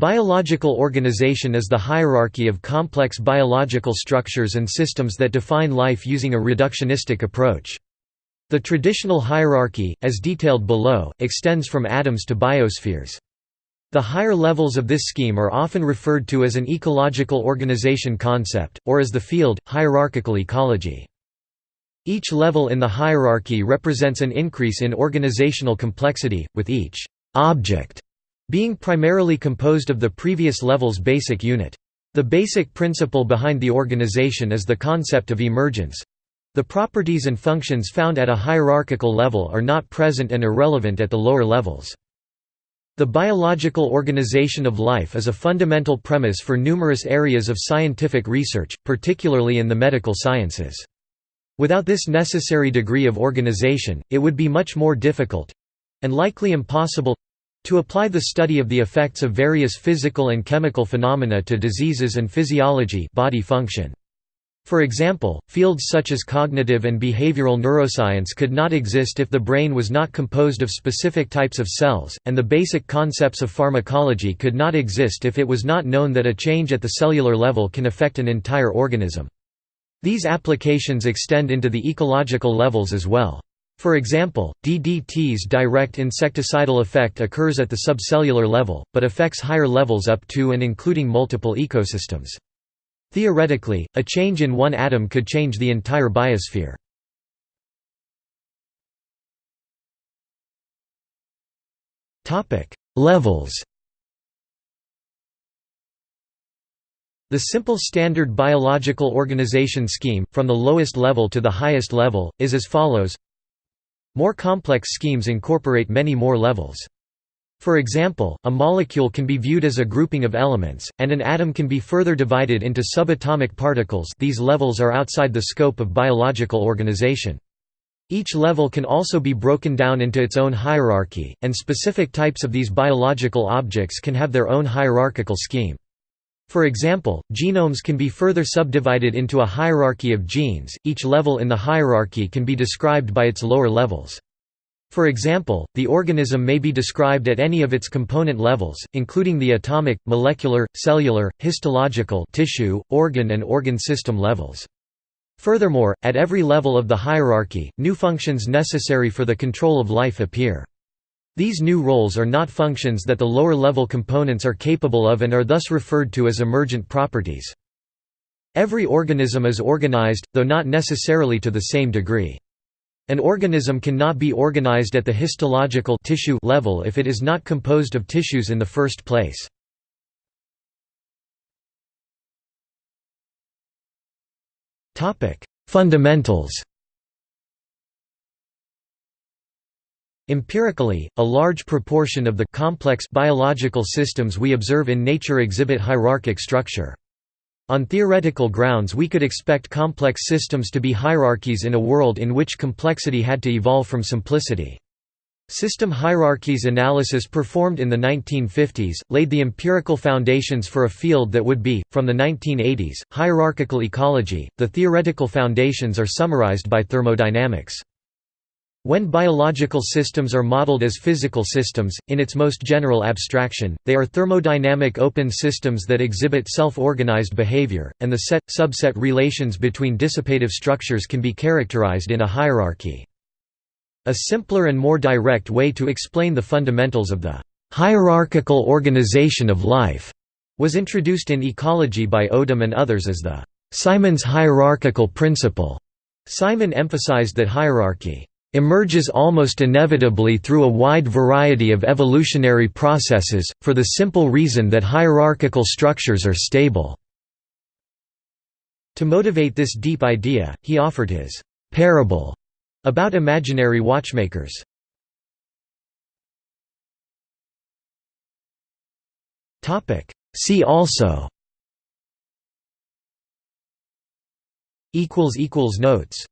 Biological organization is the hierarchy of complex biological structures and systems that define life using a reductionistic approach. The traditional hierarchy, as detailed below, extends from atoms to biospheres. The higher levels of this scheme are often referred to as an ecological organization concept, or as the field, hierarchical ecology. Each level in the hierarchy represents an increase in organizational complexity, with each «object» being primarily composed of the previous level's basic unit. The basic principle behind the organization is the concept of emergence. The properties and functions found at a hierarchical level are not present and irrelevant at the lower levels. The biological organization of life is a fundamental premise for numerous areas of scientific research, particularly in the medical sciences. Without this necessary degree of organization, it would be much more difficult—and likely impossible—to apply the study of the effects of various physical and chemical phenomena to diseases and physiology body function. For example, fields such as cognitive and behavioral neuroscience could not exist if the brain was not composed of specific types of cells, and the basic concepts of pharmacology could not exist if it was not known that a change at the cellular level can affect an entire organism. These applications extend into the ecological levels as well. For example, DDT's direct insecticidal effect occurs at the subcellular level, but affects higher levels up to and including multiple ecosystems. Theoretically, a change in one atom could change the entire biosphere. Levels The simple standard biological organization scheme, from the lowest level to the highest level, is as follows More complex schemes incorporate many more levels. For example, a molecule can be viewed as a grouping of elements, and an atom can be further divided into subatomic particles these levels are outside the scope of biological organization. Each level can also be broken down into its own hierarchy, and specific types of these biological objects can have their own hierarchical scheme. For example, genomes can be further subdivided into a hierarchy of genes, each level in the hierarchy can be described by its lower levels. For example, the organism may be described at any of its component levels, including the atomic, molecular, cellular, histological tissue, organ and organ system levels. Furthermore, at every level of the hierarchy, new functions necessary for the control of life appear. These new roles are not functions that the lower-level components are capable of and are thus referred to as emergent properties. Every organism is organized, though not necessarily to the same degree. An organism cannot be organized at the histological tissue level if it is not composed of tissues in the first place. Fundamentals Empirically, a large proportion of the complex biological systems we observe in nature exhibit hierarchic structure. On theoretical grounds we could expect complex systems to be hierarchies in a world in which complexity had to evolve from simplicity. System hierarchies analysis performed in the 1950s, laid the empirical foundations for a field that would be, from the 1980s, hierarchical ecology. The theoretical foundations are summarized by thermodynamics. When biological systems are modeled as physical systems, in its most general abstraction, they are thermodynamic open systems that exhibit self-organized behavior, and the set-subset relations between dissipative structures can be characterized in a hierarchy. A simpler and more direct way to explain the fundamentals of the hierarchical organization of life was introduced in ecology by Odum and others as the Simon's hierarchical principle. Simon emphasized that hierarchy emerges almost inevitably through a wide variety of evolutionary processes, for the simple reason that hierarchical structures are stable." To motivate this deep idea, he offered his «parable» about imaginary watchmakers. See also Notes